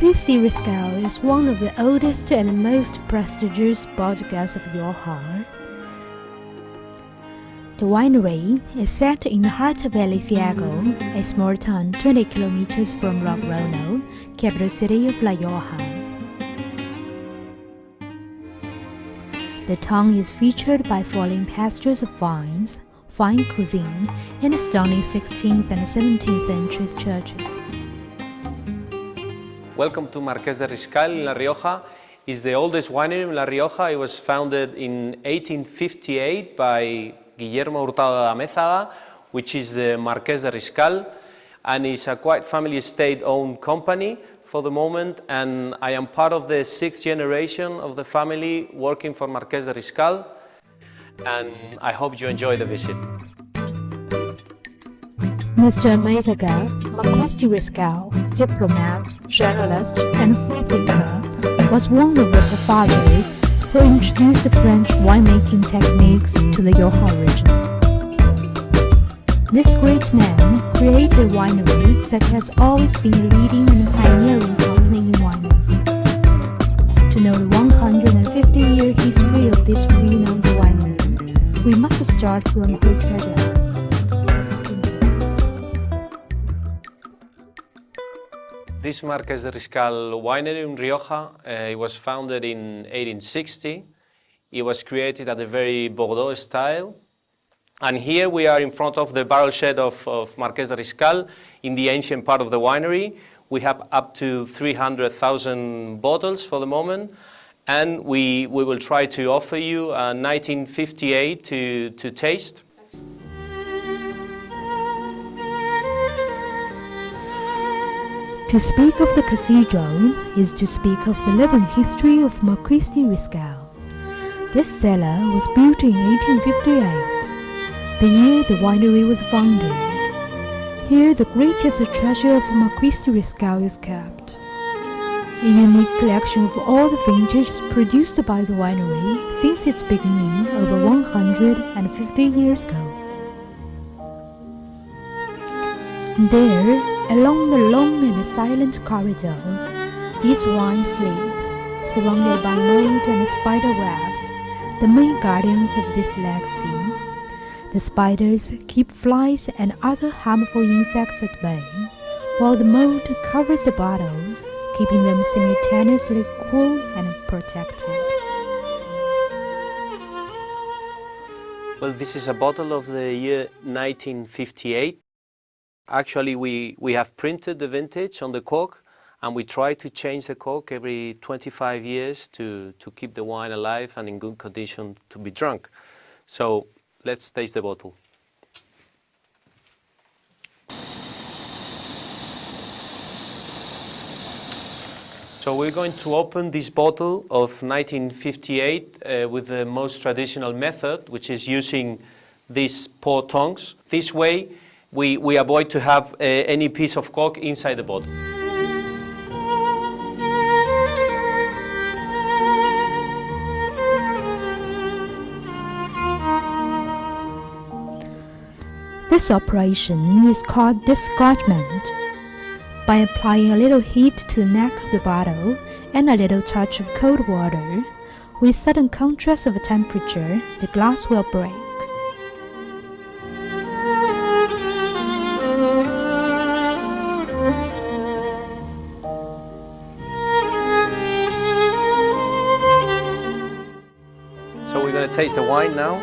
De Riscal is one of the oldest and most prestigious bodegas of Rioja. The winery is set in the heart of Elciego, a small town 20 kilometers from Logrono, capital city of La Rioja. The town is featured by falling pastures of vines, fine cuisine, and stunning 16th and 17th century churches. Welcome to Marqués de Riscal in La Rioja. It's the oldest winery in La Rioja. It was founded in 1858 by Guillermo Hurtado de Amézaga, which is the Marqués de Riscal, and it's a quite family state-owned company for the moment, and I am part of the sixth generation of the family working for Marqués de Riscal, and I hope you enjoy the visit. Mr. Marqués de Riscal, diplomat, journalist, and freethinker, was one of the fathers who introduced the French winemaking techniques to the Rioja region. This great man created a winery that has always been leading and pioneering company in wine. To know the 150-year history of this renowned winery, we must start from her treasure. This Marqués de Riscal winery in Rioja, uh, it was founded in 1860. It was created at a very Bordeaux style. And here we are in front of the barrel shed of, of Marqués de Riscal in the ancient part of the winery. We have up to 300,000 bottles for the moment. And we, we will try to offer you a 1958 to, to taste. To speak of the cathedral is to speak of the living history of Marquis de Riscal. This cellar was built in 1858, the year the winery was founded. Here the greatest treasure of Marquis de Riscal is kept. A unique collection of all the vintages produced by the winery since its beginning over 150 years ago. There, Along the long and silent corridors, these wines sleep, surrounded by mold and spider webs, the main guardians of this legacy. The spiders keep flies and other harmful insects at bay, while the mold covers the bottles, keeping them simultaneously cool and protected. Well, this is a bottle of the year 1958. Actually, we, we have printed the vintage on the cork and we try to change the cork every 25 years to, to keep the wine alive and in good condition to be drunk. So let's taste the bottle. So we're going to open this bottle of 1958 uh, with the most traditional method, which is using these port tongs. This way, we, we avoid to have uh, any piece of cork inside the bottle. This operation is called disgorgement. By applying a little heat to the neck of the bottle and a little touch of cold water, with sudden contrast of temperature, the glass will break. Taste the wine now.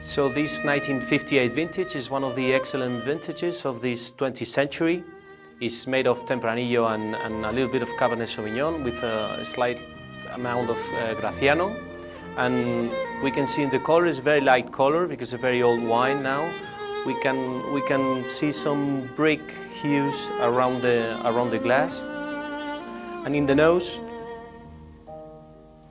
So this 1958 vintage is one of the excellent vintages of this 20th century. It's made of Tempranillo and, and a little bit of Cabernet Sauvignon with a slight amount of uh, Graciano. And we can see in the color is very light color because it's a very old wine now we can, we can see some brick hues around the, around the glass. And in the nose,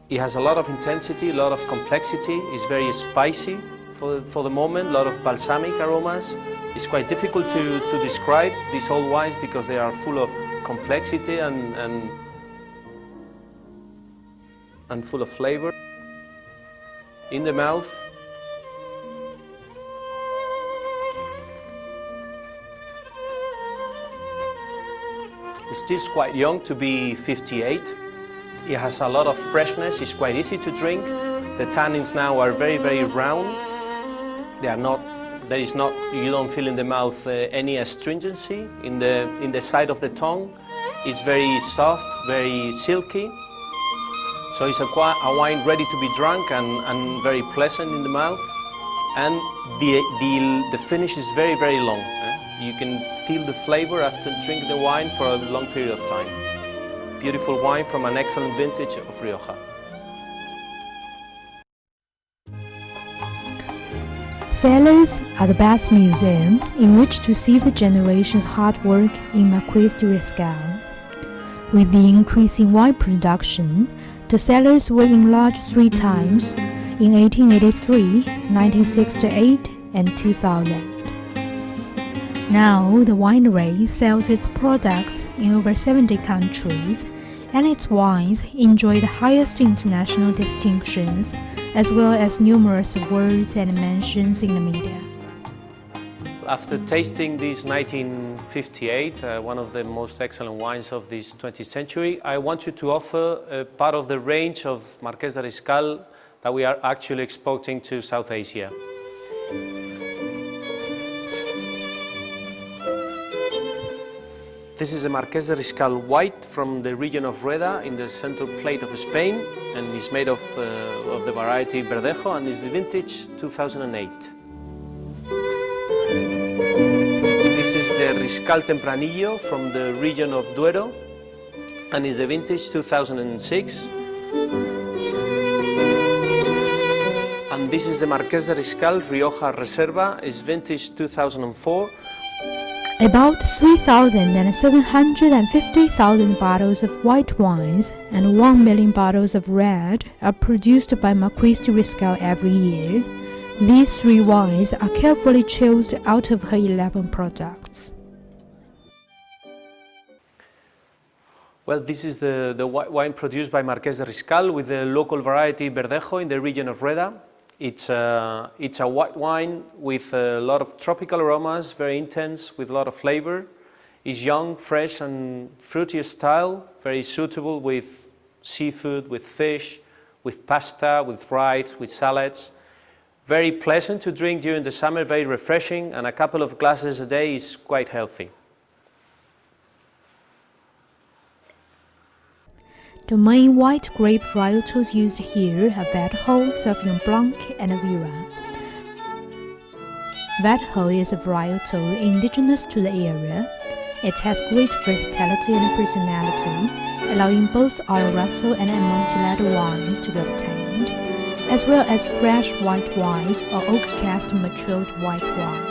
it has a lot of intensity, a lot of complexity. It's very spicy for, for the moment, a lot of balsamic aromas. It's quite difficult to, to describe these old wines because they are full of complexity and, and, and full of flavor. In the mouth, It's still quite young to be 58. It has a lot of freshness, it's quite easy to drink. The tannins now are very, very round. They are not, there is not, you don't feel in the mouth uh, any astringency. In the, in the side of the tongue, it's very soft, very silky. So it's a, a wine ready to be drunk and, and very pleasant in the mouth and the, the, the finish is very, very long. You can feel the flavor after drinking the wine for a long period of time. Beautiful wine from an excellent vintage of Rioja. Cellars are the best museum in which to see the generation's hard work in Marqués de Riscal. With the increase in wine production, the cellars were enlarged three times in 1883, 1968, and 2000. Now, the winery sells its products in over 70 countries, and its wines enjoy the highest international distinctions, as well as numerous awards and mentions in the media. After tasting this 1958, uh, one of the most excellent wines of this 20th century, I want you to offer a part of the range of Marqués de Riscal that we are actually exporting to South Asia. This is a Marqués de Riscal white from the region of Rueda in the central plate of Spain and is made of, uh, of the variety Verdejo and is vintage 2008. This is the Riscal Tempranillo from the region of Duero and is the vintage 2006. And this is the Marqués de Riscal Rioja Reserva, is vintage 2004. About 3,750,000 bottles of white wines and 1 million bottles of red are produced by Marqués de Riscal every year. These three wines are carefully chosen out of her 11 products. Well, this is the, the wine produced by Marqués de Riscal with the local variety Verdejo in the region of Rueda. It's a, it's a white wine with a lot of tropical aromas, very intense, with a lot of flavor. It's young, fresh and fruity style, very suitable with seafood, with fish, with pasta, with rice, with salads. Very pleasant to drink during the summer, very refreshing, and a couple of glasses a day is quite healthy. The main white grape varietals used here are Verdejo, Sauvignon Blanc, and Viura. Verdejo is a varietal indigenous to the area. It has great versatility and personality, allowing both Oloroso and Amontillado wines to be obtained, as well as fresh white wines or oak cask matured white wines.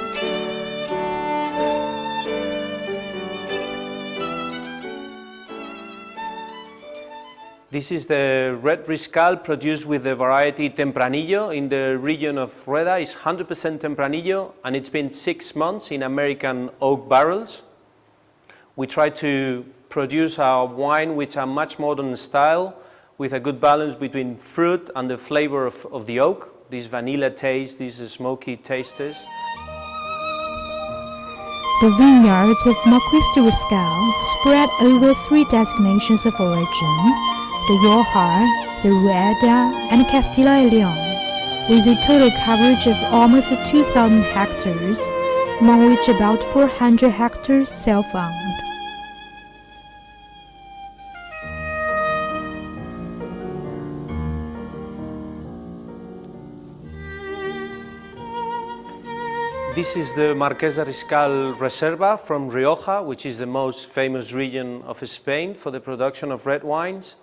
This is the red Riscal produced with the variety Tempranillo in the region of Rueda. It's 100% Tempranillo and it's been six months in American oak barrels. We try to produce our wine with a much modern style with a good balance between fruit and the flavor of, of the oak. This vanilla taste, these smoky tastes. The vineyards of Marqués de Riscal spread over three designations of origin the Rioja, the Rueda, and Castilla y Leon, with a total coverage of almost 2,000 hectares, among which about 400 hectares self-owned. This is the Marqués de Riscal Reserva from Rioja, which is the most famous region of Spain for the production of red wines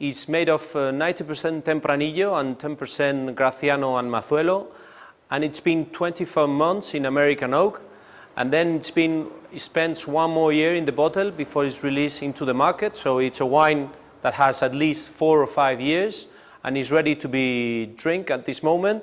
is made of 90% uh, Tempranillo and 10% Graciano and Mazuelo, and it's been 24 months in American oak, and then it's been it spends one more year in the bottle before it's released into the market. So it's a wine that has at least four or five years and is ready to be drink at this moment.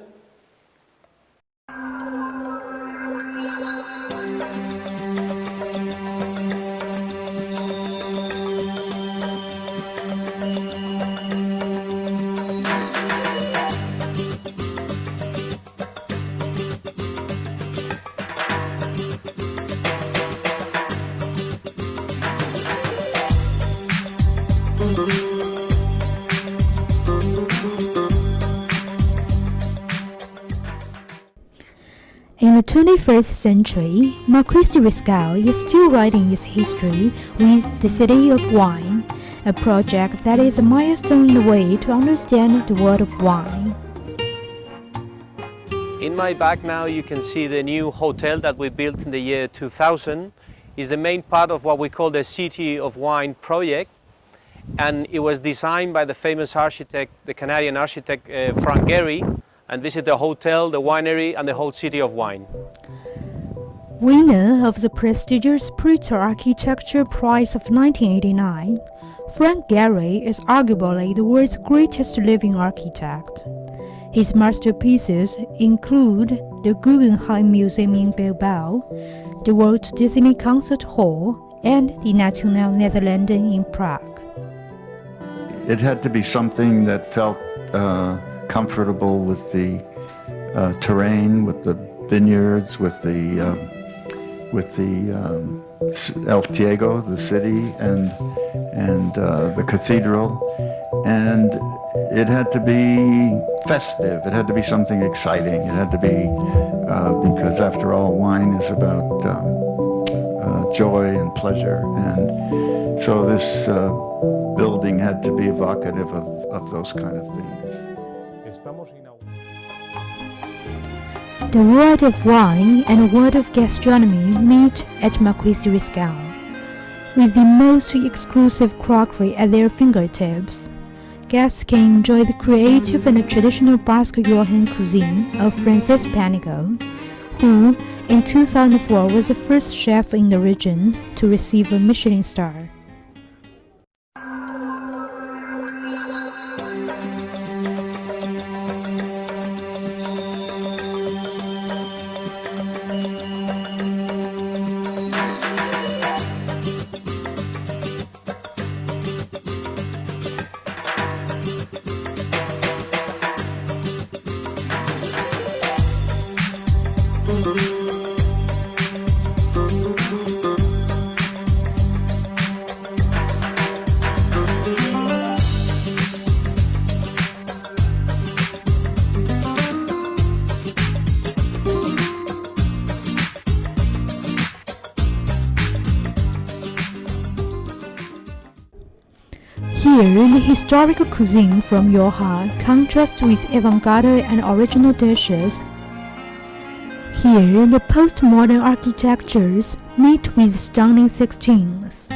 21st century, Marquis de Riscal is still writing its history with The City of Wine, a project that is a milestone in the way to understand the world of wine. In my back now you can see the new hotel that we built in the year 2000. is the main part of what we call the City of Wine project and it was designed by the famous architect, the Canadian architect uh, Frank Gehry and this is the hotel, the winery and the whole city of wine. Winner of the prestigious Pritzker Architecture Prize of 1989, Frank Gehry is arguably the world's greatest living architect. His masterpieces include the Guggenheim Museum in Bilbao, the Walt Disney Concert Hall, and the Nationale Nederlanden in Prague. It had to be something that felt uh, comfortable with the uh, terrain, with the vineyards, with the um, with the um, El Ciego, the city, and and uh, the cathedral, and it had to be festive. It had to be something exciting. It had to be, uh, because after all, wine is about um, uh, joy and pleasure. And so this uh, building had to be evocative of, of those kind of things. The world of wine and the world of gastronomy meet at Marquis de Riscal, with the most exclusive crockery at their fingertips guests can enjoy the creative and traditional Basque Riojan cuisine of Francis Paniego, who in 2004 was the first chef in the region to receive a Michelin star. Here, the historical cuisine from Rioja contrasts with avant-garde and original dishes. Here, the postmodern architectures meet with stunning 16th.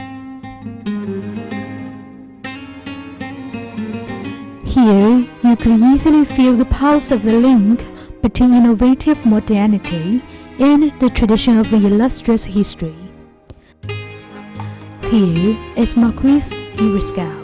Here, you could easily feel the pulse of the link between innovative modernity and the tradition of illustrious history. Here is Marquis de.